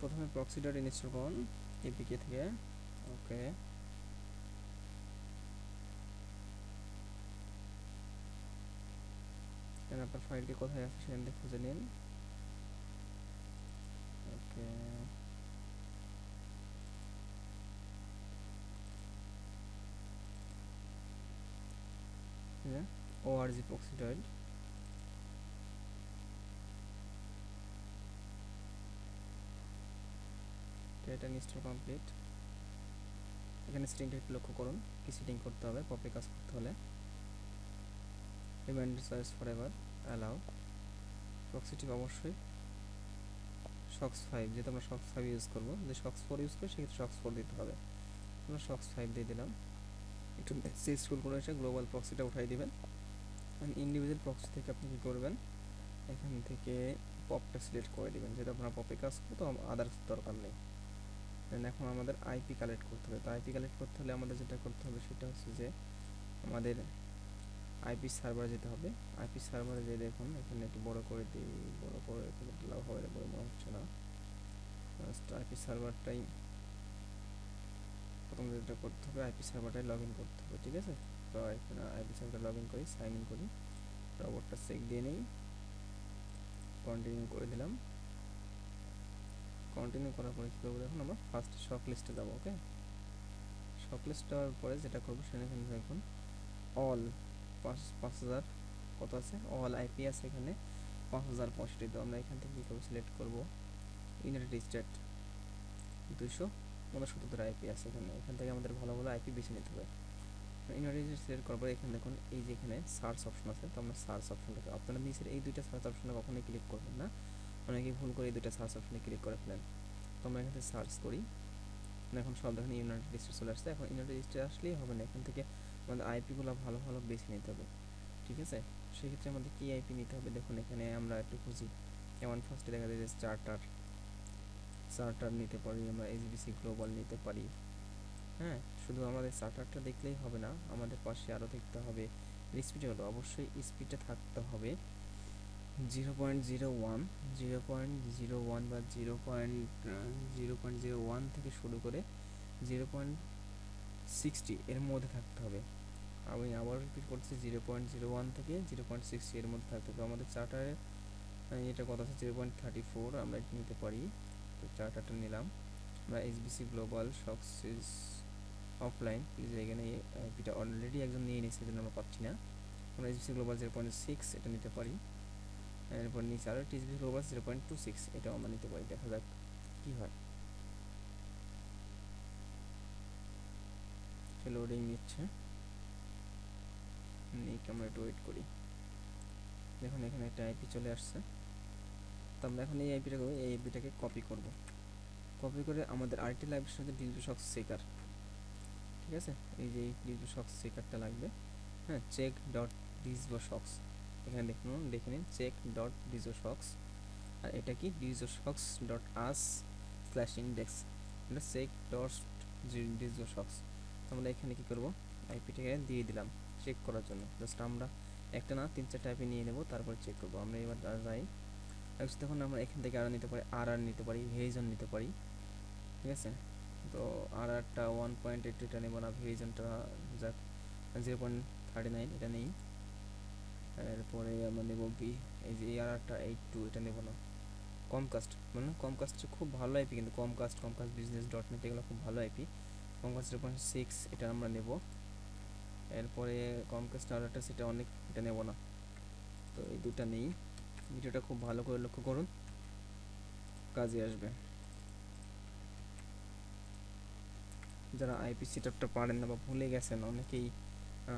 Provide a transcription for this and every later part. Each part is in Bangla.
প্রথমে প্রক্সি ডট ইনস্টল করুন এপিকে থেকে। ওকে আপনার ফাইলটি কোথায় আছে সেখান থেকে খুঁজে নিন। ওকে ওআরজি প্রক্সিডয়েড এটা ইনস্টল কমপ্লিট এখানে সেটিংটা একটু লক্ষ্য করুন, কি সেটিং করতে হবে পপে কাজ করতে হলে। Reminder search for ever allow প্রক্সিটি অবশ্যই। শক্স ফাইভ যেহেতু আমরা শক্স ফাইভ ইউজ করব, যদি শক্স ফোর ইউজ করি, সেক্ষেত্রে শক্স ফোর দিতে হবে। আমরা শক্স ফাইভ দিয়ে দিলাম। একটু সি স্কুল করে এসে গ্লোবাল প্রক্সিটা উঠাই দিবেন। ইন্ডিভিজুয়াল প্রক্সি থেকে আপনি কী করবেন? এখান থেকে পপটা সিলেক্ট করে দিবেন। যেহেতু আপনার পপে কাজ করব, তো আদার্স দরকার নেই। দেন এখন আমাদের আইপি কালেক্ট করতে হবে। তো আইপি কালেক্ট করতে হলে আমাদের যেটা করতে হবে সেটা হচ্ছে যে আমাদের আইপি সার্ভারে যেতে হবে। আইপি সার্ভারে যে দেখুন, এখানে একটু বড় করে দিই, বড় করে লাভ হবে বলে মনে হচ্ছে না। আইপি সার্ভারটাই প্রথম যেটা করতে হবে আইপি সার্ভারটাই লগ ইন করতে হবে, ঠিক আছে? তো এখানে আইপি সার্ভারটা লগ ইন করি সাইন ইন করি। রবটটা চেক দিয়ে নিই। কন্টিনিউ করে দিলাম। কন্টিনিউ করার পরে কী করব এখন আমরা ফার্স্ট শক লিস্টে যাব ওকে শক লিস্ট দেওয়ার পরে যেটা করব, সেখানে দেখুন অল পাঁচ পাঁচ হাজার কত আছে? অল আইপি আছে এখানে, পাঁচ হাজার পঁয়ষট্টি। তো আমরা এখান থেকে কী করব সিলেক্ট করব ইউনাইটেড স্টেট দুশো উনসত্তর আইপি আছে এখানে। এখান থেকে আমাদের ভালো ভালো আইপি বেছে নিতে হবে। ইউনাইটেড স্টেট সিলেক্ট করার পরে এখানে দেখুন, এই যে এখানে সার্চ অপশন আছে, তো আমরা সার্চ অপশনটাকে আপনারা নিচের এই দুইটা সার্চ অপশনে কখনোই ক্লিক করবেন না। অনেকে ভুল করে দুইটা সার্চ অপশনে ক্লিক করে ফেলেন। তো আমরা এখান থেকে সার্চ করি। এখন সব দেখেন ইউনাইটেড স্টেট চলে আসছে। এখন ইউনাইটেড স্টেট আসলেই হবে না। এখান থেকে আমাদের আইপিগুলো ভালো ভালো বেছে নিতে হবে। ঠিক আছে? সেক্ষেত্রে আমাদের কী আইপি নিতে হবে? দেখুন, এখানে আমরা একটু খুঁজি। যেমন ফার্স্টে দেখা যায় যে চার্টার চার্টার নিতে পারি, আমরা এইচবিসি গ্লোবাল নিতে পারি। হ্যাঁ? শুধু আমাদের চার্টারটা দেখলেই হবে না। আমাদের পাশে আরও দেখতে হবে। স্পিড হলো অবশ্যই স্পিডটা থাকতে হবে। Zero point zero one, zero point zero one বা zero point zero point zero one থেকে শুরু করে জিরো পয়েন্ট সিক্সটি এর মধ্যে থাকতে হবে। আমি আবার রিপিট করছি, জিরো পয়েন্ট জিরো ওয়ান থেকে জিরো পয়েন্ট সিক্সটি এর মধ্যে থাকতে হবে। আমাদের চার্টারে এটা কত আছে, জিরো পয়েন্ট থার্টি ফোর, আমরা এটা নিতে পারি। তো চার্টারটা নিলাম। আমরা এইচবিসি গ্লোবাল সকসিস অফলাইন প্লিজ এখানে এটা অলরেডি একজন নিয়ে নিয়েছে জন্য আমরা পাচ্ছি না। আমরা HBC global zero point six এটা নিতে পারি। এরপর নিচে আরও TSB global zero point two six এটাও আমরা নিতে পারি। দেখা যাক কী হয়। লোডিং নিচ্ছে। নিক আমরা একটু ওয়েট করি। দেখুন, এখানে একটা আইপি চলে আসছে। তো আমরা এখন এই আইপিটাকে এই আইপিটাকে কপি করব। কপি করে আমাদের আরেকটি লাগবে সাথে ডিজিটাল শক্স সেকার ঠিক আছে? এই যে ডিজিটাল শক্স সেকারটা লাগবে। হ্যাঁ চেক ডট ডিজবো শক্স এখানে দেখুন, দেখে নিন চেক ডট ডিজো শক্স আর এটা কি? Dizo socks dot us slash index এটা চেক ডট ডিজো শক্স আমরা এখানে কি করব? আইপিটাকে দিয়ে দিলাম চেক করার জন্য। জাস্ট আমরা একটা না, তিন চারটা আইপি নিয়ে নেব, তারপর চেক করব। আমরা এবার যাই তখন আমরা এখান থেকে আরও নিতে পারি আর আর নিতে পারি ভেরিজন নিতে পারি। ঠিক আছে? তো আর আরটা ওয়ান পয়েন্ট এইট এটা নেব না ভেরিজনটা যাক জিরো পয়েন্ট থার্টি নাইন এটা নেই। এরপরে আমরা নেব বি এই যে আর আরটা এইট টু এটা নেব না। কম কাস্ট মানে কম কাস্ট খুব ভালো আইপি কিন্তু Comcast Comcast business dot net এগুলো খুব ভালো IP Comcast zero point six এটা আমরা নেব। এরপরে কম কাস্ট আর একটা সেটা অনেক, এটা নেব না। তো এই দুটা নেই। ভিডিওটা খুব ভালো করে লক্ষ্য করুন। কাজে আসবে। যারা আইপি সেটআপটা পারেন না বা ভুলে গেছেন, অনেকেই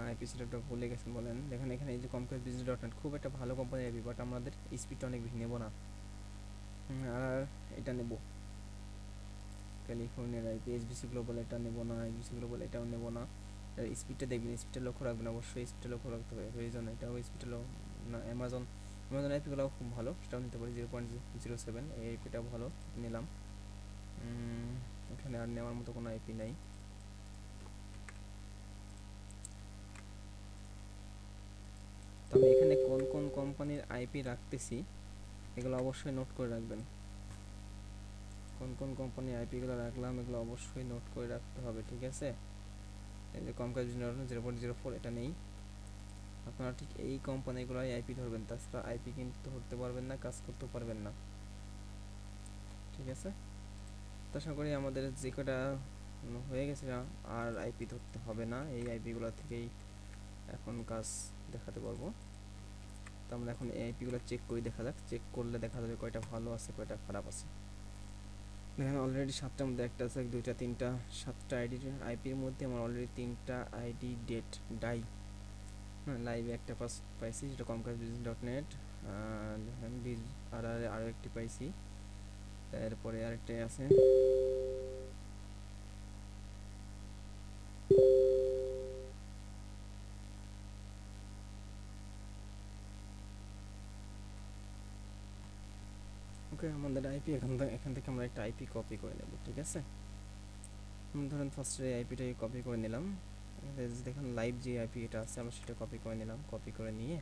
আইপি সেটআপটা ভুলে গেছেন বলেন। দেখেন, এখানে এই যে কমকাস বিজনেস ডট নেট খুব একটা ভালো কোম্পানি আইপি বাট আমাদের স্পিডটা অনেক বেশি নেব না। আর এটা নেব। ক্যালিফোর্নিয়ার আইপি এসবিসি গ্লোবাল এটা নেব না এসবিসি গ্লোবাল এটাও নেব না। স্পিডটা দেখবেন স্পিডটা লক্ষ্য রাখবেন, অবশ্যই স্পিডটা লক্ষ্য রাখতে হবে। ভেরিজন এটাও স্পিডটা না অ্যামাজন অ্যামাজন আইপিগুলোও খুব ভালো, সেটাও নিতে পারি জিরো পয়েন্ট জিরো সেভেন এই আইপিটাও ভালো, নিলাম। এখানে আর নেওয়ার মতো কোনো আইপি নাই। তো আমি এখানে কোন কোন কোম্পানির আইপি রাখতেছি, এগুলো অবশ্যই নোট করে রাখবেন। কোন কোন কোম্পানি আইপিগুলো রাখলাম, এগুলো অবশ্যই নোট করে রাখতে হবে, ঠিক আছে? এই যে Comcast zero point zero four এটা নেই। আপনারা ঠিক এই কোম্পানিগুলোই আইপি ধরবেন, তাছাড়া আইপি কিন্তু ধরতে পারবেন না, কাজ করতেও পারবেন না। ঠিক আছে? আশা করি আমাদের যে কটা হয়ে গেছে, আর আইপি ধরতে হবে না, এই আইপিগুলো থেকেই এখন কাজ দেখাতে পারব। তো আমরা এখন এই আইপিগুলো চেক করি, দেখা যাক। চেক করলে দেখা যাবে কয়টা ভালো আছে, কয়টা খারাপ আছে। দেখেন অলরেডি সাতটার মধ্যে একটা আছে, দুইটা, তিনটা, সাতটা আইডি আইপির মধ্যে আমার অলরেডি তিনটা আইডি ডেট ডাই হ্যাঁ লাইভে একটা পাস পাইছি, যেটা কমকাজ বিজনেস ডট নেট আর আরও একটি পাইছি। তারপরে আরেকটাই আছে। ওকে আমাদের আইপি এখান থেকে এখান থেকে আমরা একটা আইপি কপি করে নেব, ঠিক আছে? ধরেন ফার্স্টে আইপিটাকে কপি করে নিলাম দেখেন লাইভ যে আইপি এটা আছে, আমরা সেটা কপি করে নিলাম কপি করে নিয়ে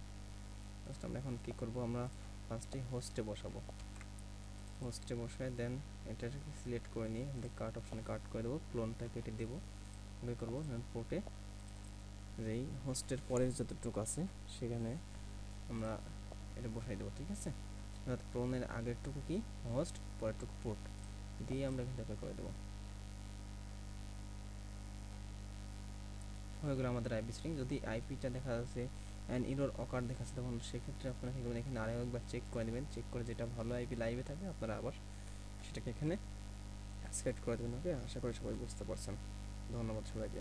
ফার্স্ট আমরা এখন কি করব, আমরা ফার্স্টে হোস্টে বসাবো। হোস্টে বসায় দেন এটাকে সিলেক্ট করে নিয়ে আমাদের কাট অপশানে কাট করে দেবো ক্লোনটা কেটে দেবো ওকে করব দেন পোর্টে যেই হোস্টের পরের যতটুকু আছে, সেখানে আমরা এটা বসাই দেবো, ঠিক আছে? অর্থাৎ ক্লোনের আগেরটুকু কি? হোস্ট পরেরটুকু পোর্ট দিয়ে আমরা এখান থেকে করে দেবো। হয়ে গেলো আমাদের আইপি স্ট্রিং যদি আইপিটা দেখা যাচ্ছে অ্যান্ড ইরোর অকার দেখাচ্ছে তখন সেক্ষেত্রে আপনারা কি করবেন? এখানে আরও একবার চেক করে নেবেন। চেক করে যেটা ভালো আইপি লাইভে থাকে, আপনারা আবার সেটাকে এখানে সিলেক্ট করে দেবেন। ওকে আশা করি সবাই বুঝতে পারছেন। ধন্যবাদ সবাইকে।